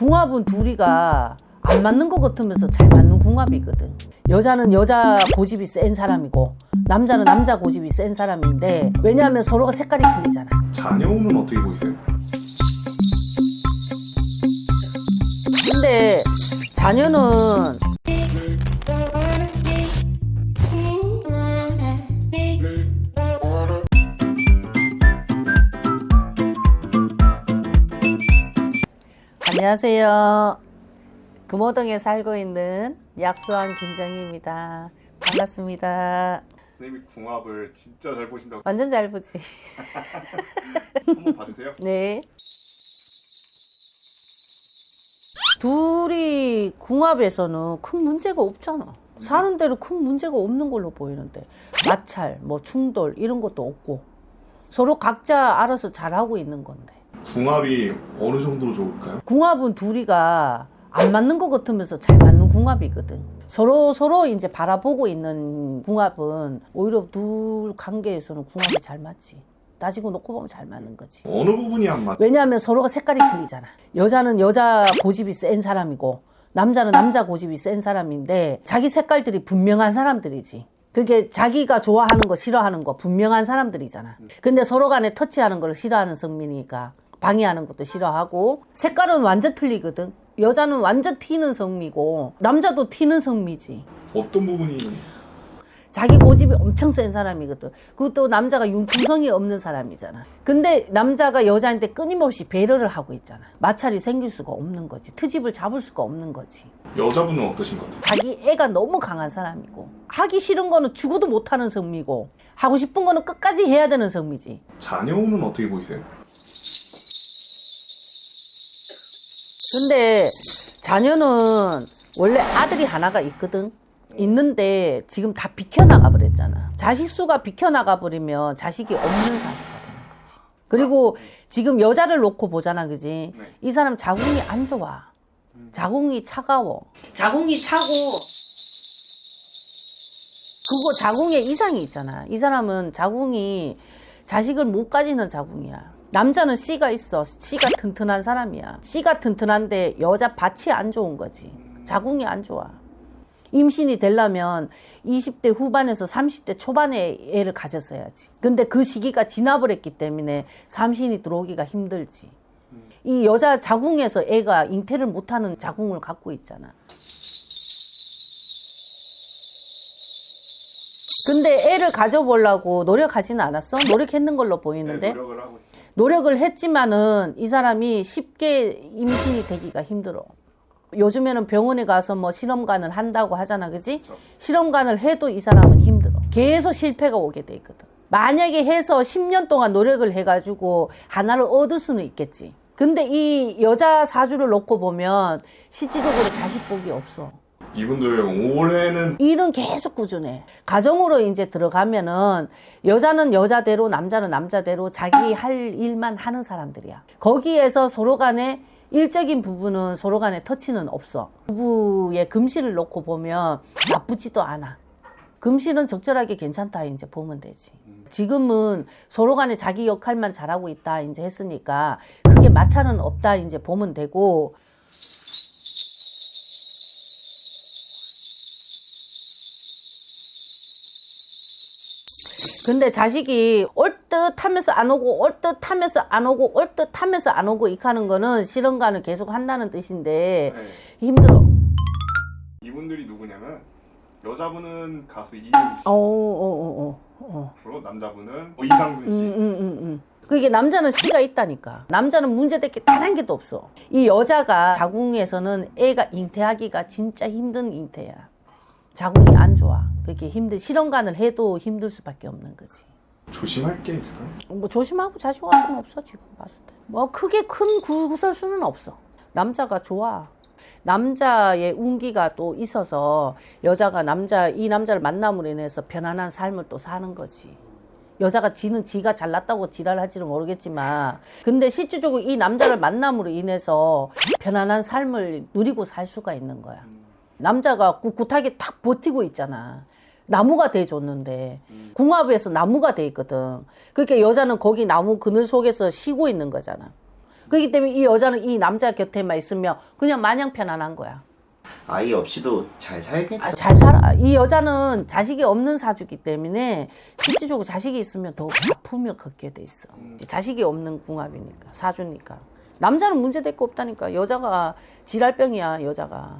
궁합은 둘이가 안 맞는 것 같으면서 잘 맞는 궁합이거든. 여자는 여자 고집이 센 사람이고 남자는 남자 고집이 센 사람인데 왜냐하면 서로가 색깔이 틀리잖아. 자녀운은 어떻게 보이세요? 근데 자녀는 안녕하세요. 금호동에 살고 있는 약수왕 김정희입니다. 반갑습니다. 선생님이 궁합을 진짜 잘 보신다고 완전 잘 보지? 한번 봐주세요. 네. 둘이 궁합에서는 큰 문제가 없잖아. 사는 대로 큰 문제가 없는 걸로 보이는데 마찰, 뭐 충돌 이런 것도 없고 서로 각자 알아서 잘하고 있는 건데 궁합이 어느 정도로 좋을까요? 궁합은 둘이가 안 맞는 것 같으면서 잘 맞는 궁합이거든. 서로 서로 이제 바라보고 있는 궁합은 오히려 둘 관계에서는 궁합이 잘 맞지. 따지고 놓고 보면 잘 맞는 거지. 어느 부분이 안 맞? 왜냐하면 서로가 색깔이 틀리잖아. 여자는 여자 고집이 센 사람이고 남자는 남자 고집이 센 사람인데 자기 색깔들이 분명한 사람들이지. 그게 자기가 좋아하는 거 싫어하는 거 분명한 사람들이잖아. 근데 서로 간에 터치하는 걸 싫어하는 성민이니까 방해하는 것도 싫어하고 색깔은 완전 틀리거든. 여자는 완전 튀는 성미고 남자도 튀는 성미지. 어떤 부분이 자기 고집이 엄청 센 사람이거든. 그것도 남자가 융통성이 없는 사람이잖아. 근데 남자가 여자한테 끊임없이 배려를 하고 있잖아. 마찰이 생길 수가 없는 거지. 트집을 잡을 수가 없는 거지. 여자분은 어떠신 것 같아요? 자기 애가 너무 강한 사람이고 하기 싫은 거는 죽어도 못하는 성미고 하고 싶은 거는 끝까지 해야 되는 성미지. 자녀운은 어떻게 보이세요? 근데 자녀는 원래 아들이 하나가 있거든. 있는데 지금 다 비켜나가 버렸잖아. 자식 수가 비켜나가 버리면 자식이 없는 사주가 되는 거지. 그리고 지금 여자를 놓고 보잖아, 그지? 네. 이 사람 자궁이 안 좋아. 자궁이 차가워. 자궁이 차고 그거 자궁에 이상이 있잖아. 이 사람은 자궁이 자식을 못 가지는 자궁이야. 남자는 씨가 있어. 씨가 튼튼한 사람이야. 씨가 튼튼한데 여자 밭이 안 좋은 거지. 자궁이 안 좋아. 임신이 되려면 20대 후반에서 30대 초반에 애를 가졌어야지. 근데 그 시기가 지나버렸기 때문에 삼신이 들어오기가 힘들지. 이 여자 자궁에서 애가 잉태를 못하는 자궁을 갖고 있잖아. 근데 애를 가져보려고 노력하지는 않았어? 노력했는 걸로 보이는데? 네, 노력을 하고 있어요. 노력을 했지만은 이 사람이 쉽게 임신이 되기가 힘들어. 요즘에는 병원에 가서 뭐 실험관을 한다고 하잖아, 그지? 그렇죠. 실험관을 해도 이 사람은 힘들어. 계속 실패가 오게 돼 있거든. 만약에 해서 10년 동안 노력을 해가지고 하나를 얻을 수는 있겠지. 근데 이 여자 사주를 놓고 보면 실질적으로 자식 복이 없어. 이분들 올해는 일은 계속 꾸준해. 가정으로 이제 들어가면은 여자는 여자대로 남자는 남자대로 자기 할 일만 하는 사람들이야. 거기에서 서로 간에 일적인 부분은 서로 간에 터치는 없어. 부부의 금실을 놓고 보면 나쁘지도 않아. 금실은 적절하게 괜찮다 이제 보면 되지. 지금은 서로 간에 자기 역할만 잘하고 있다 이제 했으니까 그게 마찰은 없다 이제 보면 되고 근데 자식이 올 듯 하면서 안 오고 올 듯 하면서 안 오고 올 듯 하면서 안 오고 이렇게 하는 거는 실험관을 계속 한다는 뜻인데 네. 힘들어. 이분들이 누구냐면 여자분은 가수 이효리 씨, 어, 어, 어, 어, 어. 그리고 남자분은 뭐 이상순 음, 씨. 음, 음, 음. 그게 남자는 씨가 있다니까. 남자는 문제될 게 단 한 개도 없어. 이 여자가 자궁에서는 애가 잉태하기가 진짜 힘든 잉태야. 자궁이 안 좋아. 그게 힘들, 실험관을 해도 힘들 수밖에 없는 거지. 조심할 게 있을까요? 뭐 조심하고 자식할 건 없어 지금 봤을 때. 뭐 크게 큰 구- 구설수는 없어. 남자가 좋아. 남자의 운기가 또 있어서 여자가 남자 이 남자를 만남으로 인해서 편안한 삶을 또 사는 거지. 여자가 지는 지가 잘났다고 지랄할지는 모르겠지만 근데 실질적으로 이 남자를 만남으로 인해서 편안한 삶을 누리고 살 수가 있는 거야. 남자가 꿋꿋하게 탁 버티고 있잖아. 나무가 돼줬는데 궁합에서 나무가 돼 있거든. 그러니까 여자는 거기 나무 그늘 속에서 쉬고 있는 거잖아. 그렇기 때문에 이 여자는 이 남자 곁에만 있으면 그냥 마냥 편안한 거야. 아이 없이도 잘 살겠죠. 아, 잘 살아. 이 여자는 자식이 없는 사주기 때문에 실질적으로 자식이 있으면 더 아픔을 겪게 돼 있어. 자식이 없는 궁합이니까 사주니까. 남자는 문제될 거 없다니까. 여자가 지랄병이야 여자가.